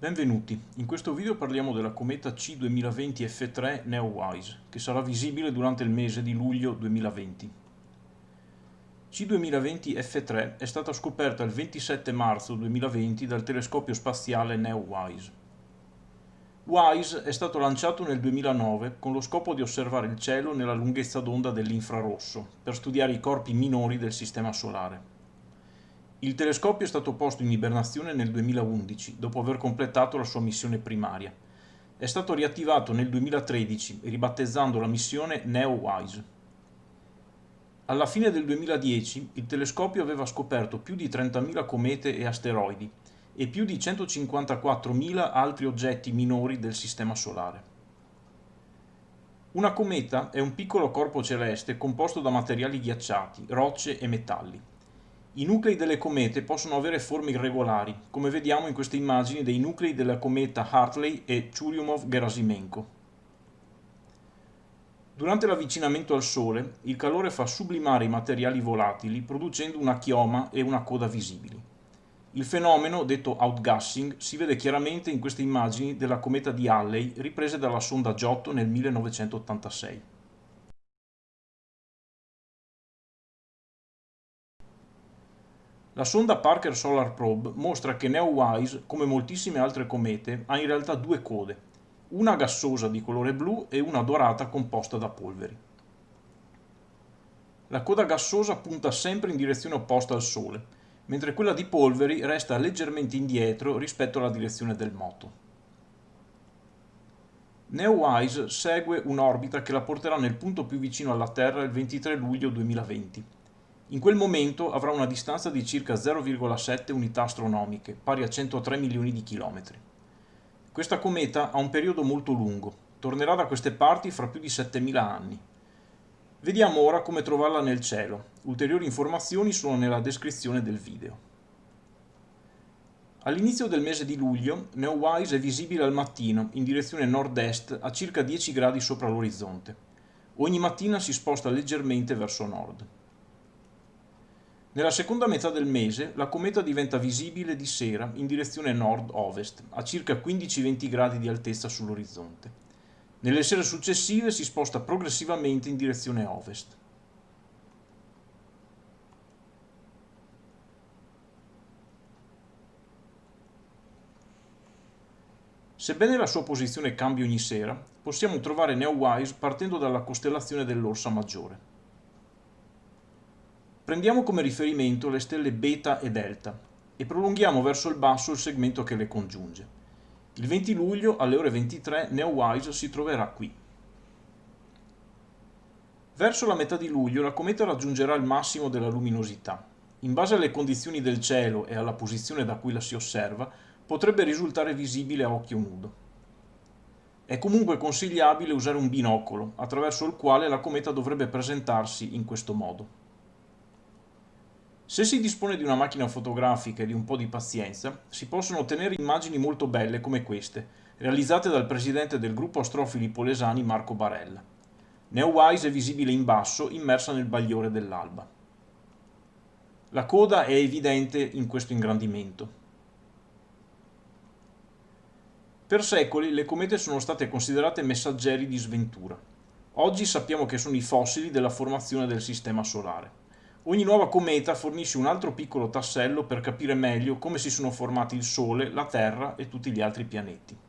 Benvenuti, in questo video parliamo della cometa C2020 F3 Neowise, che sarà visibile durante il mese di luglio 2020. C2020 F3 è stata scoperta il 27 marzo 2020 dal telescopio spaziale Neowise. WISE è stato lanciato nel 2009 con lo scopo di osservare il cielo nella lunghezza d'onda dell'infrarosso, per studiare i corpi minori del Sistema Solare. Il telescopio è stato posto in ibernazione nel 2011, dopo aver completato la sua missione primaria. È stato riattivato nel 2013, ribattezzando la missione NEO-WISE. Alla fine del 2010 il telescopio aveva scoperto più di 30.000 comete e asteroidi e più di 154.000 altri oggetti minori del Sistema Solare. Una cometa è un piccolo corpo celeste composto da materiali ghiacciati, rocce e metalli. I nuclei delle comete possono avere forme irregolari, come vediamo in queste immagini dei nuclei della cometa Hartley e Churyumov-Gerasimenko. Durante l'avvicinamento al Sole, il calore fa sublimare i materiali volatili producendo una chioma e una coda visibili. Il fenomeno, detto outgassing, si vede chiaramente in queste immagini della cometa di Halley riprese dalla sonda Giotto nel 1986. La sonda Parker Solar Probe mostra che Neowise, come moltissime altre comete, ha in realtà due code, una gassosa di colore blu e una dorata composta da polveri. La coda gassosa punta sempre in direzione opposta al Sole, mentre quella di polveri resta leggermente indietro rispetto alla direzione del moto. Neowise segue un'orbita che la porterà nel punto più vicino alla Terra il 23 luglio 2020 in quel momento avrà una distanza di circa 0,7 unità astronomiche, pari a 103 milioni di chilometri. Questa cometa ha un periodo molto lungo, tornerà da queste parti fra più di 7000 anni. Vediamo ora come trovarla nel cielo, ulteriori informazioni sono nella descrizione del video. All'inizio del mese di luglio, Neowise è visibile al mattino in direzione nord-est a circa 10 gradi sopra l'orizzonte. Ogni mattina si sposta leggermente verso nord. Nella seconda metà del mese la cometa diventa visibile di sera in direzione nord-ovest, a circa 15-20 gradi di altezza sull'orizzonte. Nelle sere successive si sposta progressivamente in direzione ovest. Sebbene la sua posizione cambi ogni sera, possiamo trovare Neowise partendo dalla costellazione dell'Orsa Maggiore. Prendiamo come riferimento le stelle beta e delta e prolunghiamo verso il basso il segmento che le congiunge. Il 20 luglio alle ore 23 Neowise si troverà qui. Verso la metà di luglio la cometa raggiungerà il massimo della luminosità. In base alle condizioni del cielo e alla posizione da cui la si osserva, potrebbe risultare visibile a occhio nudo. È comunque consigliabile usare un binocolo, attraverso il quale la cometa dovrebbe presentarsi in questo modo. Se si dispone di una macchina fotografica e di un po' di pazienza, si possono ottenere immagini molto belle come queste, realizzate dal presidente del gruppo astrofili polesani Marco Barella. Neowise è visibile in basso, immersa nel bagliore dell'alba. La coda è evidente in questo ingrandimento. Per secoli le comete sono state considerate messaggeri di sventura. Oggi sappiamo che sono i fossili della formazione del Sistema Solare. Ogni nuova cometa fornisce un altro piccolo tassello per capire meglio come si sono formati il Sole, la Terra e tutti gli altri pianeti.